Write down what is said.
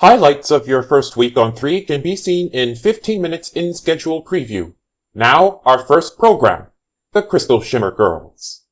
Highlights of your first week on 3 can be seen in 15 minutes in schedule preview. Now, our first program, The Crystal Shimmer Girls.